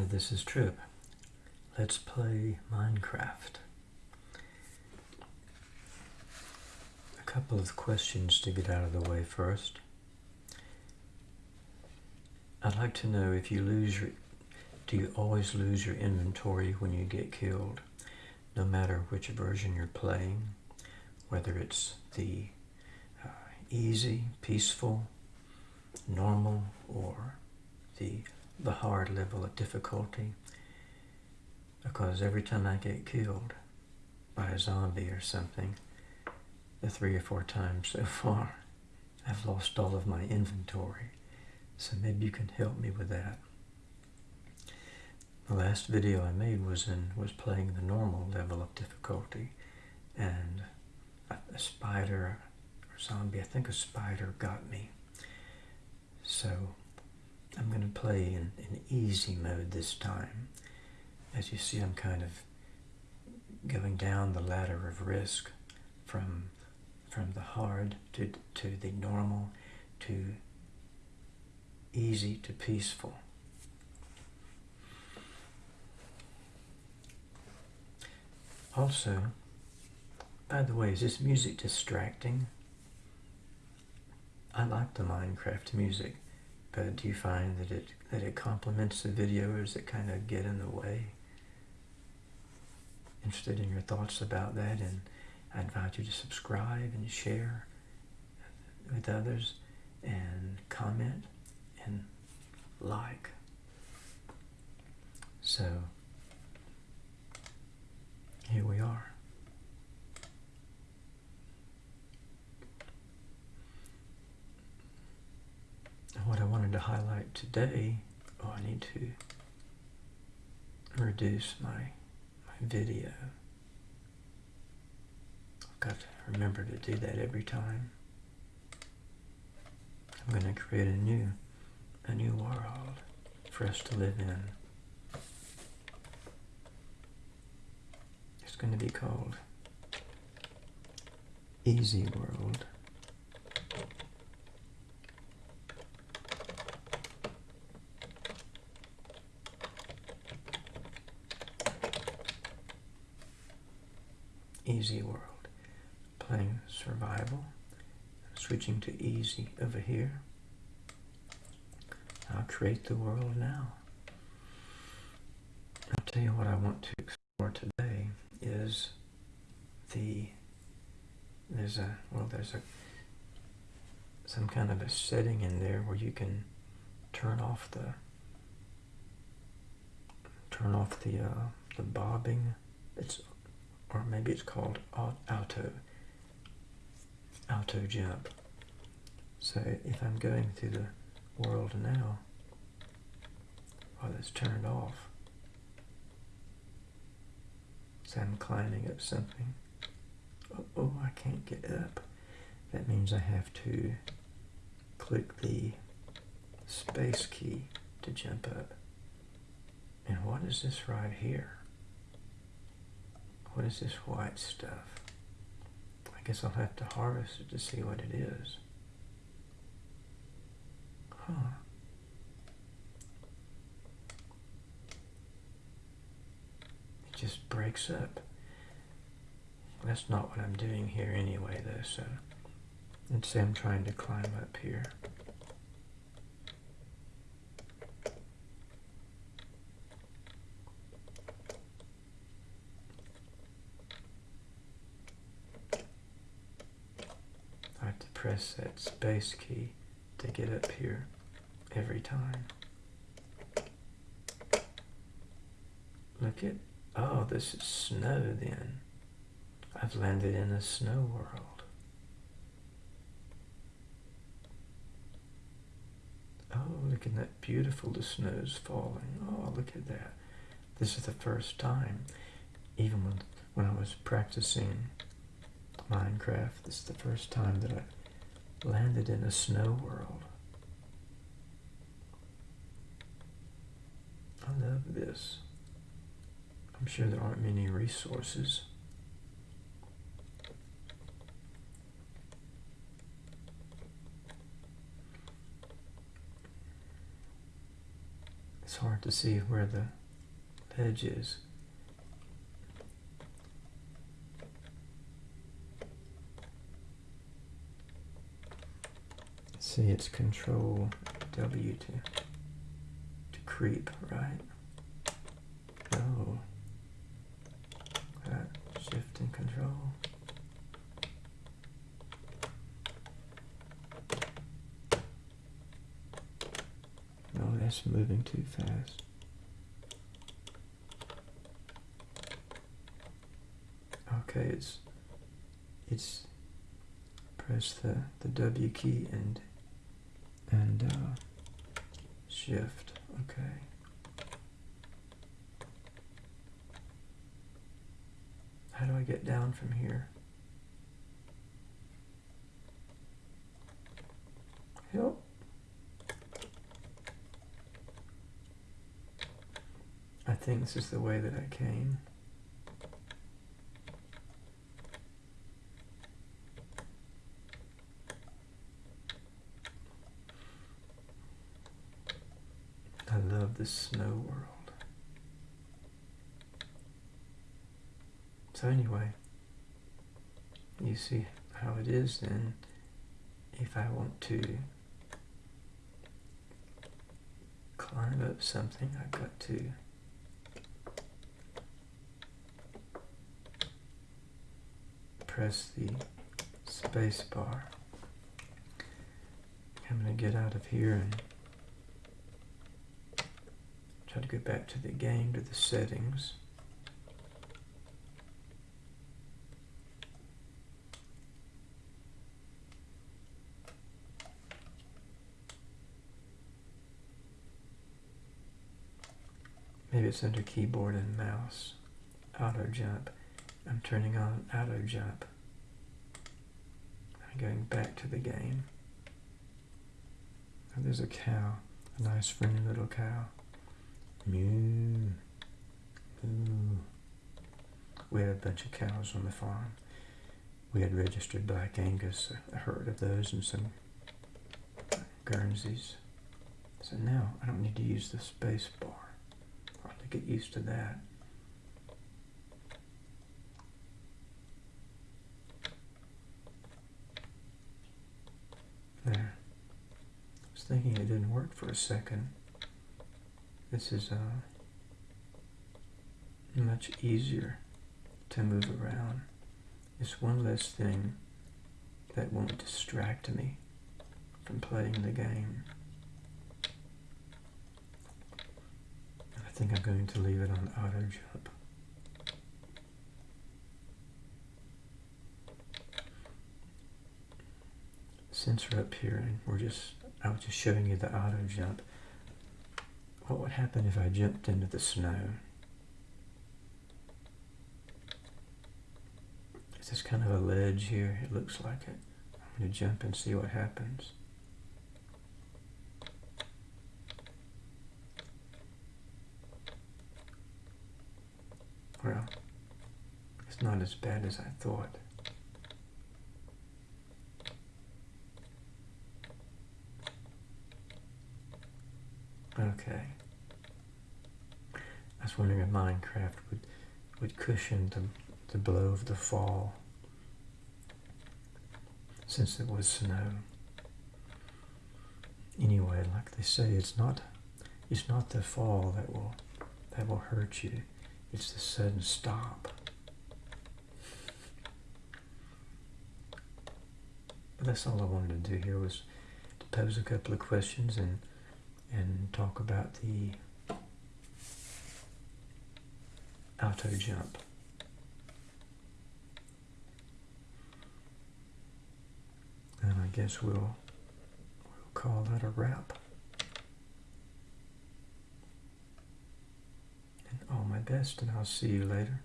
Hi, this is Trip. Let's play Minecraft. A couple of questions to get out of the way first. I'd like to know if you lose your, do you always lose your inventory when you get killed? No matter which version you're playing, whether it's the uh, easy, peaceful, normal, or the the hard level of difficulty because every time I get killed by a zombie or something, the three or four times so far, I've lost all of my inventory. So maybe you can help me with that. The last video I made was in was playing the normal level of difficulty and a, a spider or zombie, I think a spider got me. So I'm going to play in, in easy mode this time. As you see, I'm kind of going down the ladder of risk from from the hard to, to the normal to easy to peaceful. Also, by the way, is this music distracting? I like the Minecraft music. But do you find that it that it complements the video or does it kind of get in the way? Interested in your thoughts about that and I invite you to subscribe and share with others and comment and like. So here we are. what I wanted to today, oh, I need to reduce my, my video. I've got to remember to do that every time. I'm going to create a new, a new world for us to live in. It's going to be called Easy World. easy world. Playing survival, switching to easy over here. I'll create the world now. I'll tell you what I want to explore today is the, there's a, well there's a, some kind of a setting in there where you can turn off the, turn off the, uh, the bobbing. It's or maybe it's called auto, auto jump. So if I'm going through the world now, while it's turned off, so I'm climbing up something, oh, oh I can't get up. That means I have to click the space key to jump up. And what is this right here? What is this white stuff? I guess I'll have to harvest it to see what it is. It just breaks up. That's not what I'm doing here anyway though, so let's say I'm trying to climb up here. I have to press that space key to get up here every time. Look at, oh, this is snow then. I've landed in a snow world. Oh, look at that beautiful, the snow's falling. Oh, look at that. This is the first time, even when, when I was practicing Minecraft, this is the first time that I landed in a snow world. I love this. I'm sure there aren't many resources. It's hard to see where the ledge is. See, it's control W to creep, right? No. That shift and control. No, that's moving too fast. Okay, it's it's press the the W key and and uh, shift. Okay. How do I get down from here? Help. I think this is the way that I came. I love the snow world. So anyway, you see how it is then if I want to climb up something I've got to press the space bar. I'm going to get out of here and try to go back to the game, to the settings. Maybe it's under keyboard and mouse. Auto jump. I'm turning on auto jump. I'm going back to the game. And there's a cow, a nice friendly little cow. We had a bunch of cows on the farm. We had registered Black Angus, a herd of those, and some Guernseys. So now I don't need to use the space bar. I'll have to get used to that. There. I was thinking it didn't work for a second. This is uh, much easier to move around. It's one less thing that won't distract me from playing the game. I think I'm going to leave it on auto jump. Since we're up here and we're just, I was just showing you the auto jump, what would happen if I jumped into the snow? It's just kind of a ledge here, it looks like it. I'm going to jump and see what happens. Well, it's not as bad as I thought. Okay. I was wondering if Minecraft would, would cushion the, the blow of the fall since it was snow. Anyway, like they say, it's not it's not the fall that will that will hurt you. It's the sudden stop. But that's all I wanted to do here was to pose a couple of questions and and talk about the auto jump. And I guess we'll, we'll call that a wrap. And all my best, and I'll see you later.